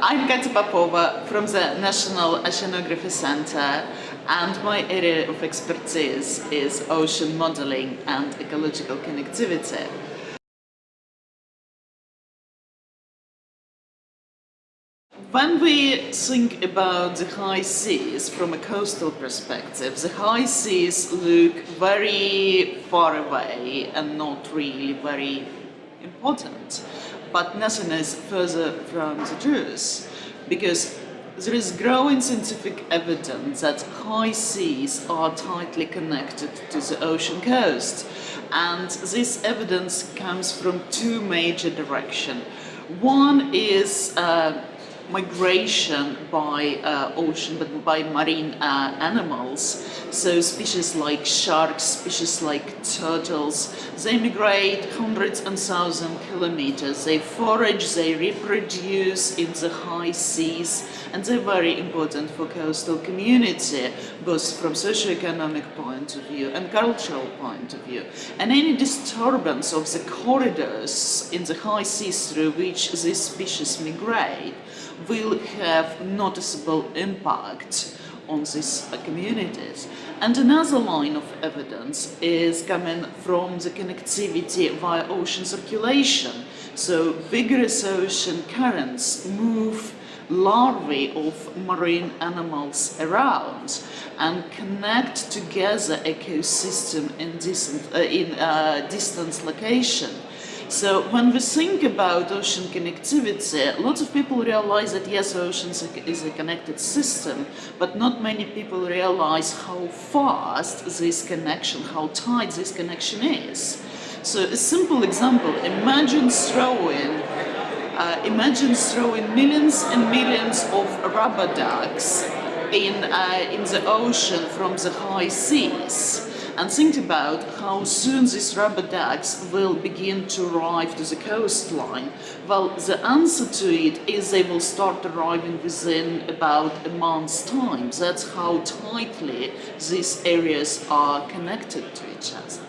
I'm Katia Popova from the National Oceanography Center and my area of expertise is ocean modeling and ecological connectivity. When we think about the high seas from a coastal perspective, the high seas look very far away and not really very important. But nothing is further from the truth, because there is growing scientific evidence that high seas are tightly connected to the ocean coast. And this evidence comes from two major directions. One is uh, migration by uh, ocean, but by marine uh, animals. So species like sharks, species like turtles, they migrate hundreds and thousands of kilometers. They forage, they reproduce in the high seas, and they're very important for coastal community, both from socio-economic point of view and cultural point of view. And any disturbance of the corridors in the high seas through which these species migrate will have noticeable impact on these communities. And another line of evidence is coming from the connectivity via ocean circulation. So vigorous ocean currents move larvae of marine animals around and connect together ecosystem in distant, uh, in, uh, distant location. So when we think about ocean connectivity, lots of people realize that yes, ocean is a connected system, but not many people realize how fast this connection, how tight this connection is. So a simple example, imagine throwing uh, imagine throwing millions and millions of rubber ducks in, uh, in the ocean from the high seas and think about how soon these rubber ducks will begin to arrive to the coastline. Well, the answer to it is they will start arriving within about a month's time. That's how tightly these areas are connected to each other.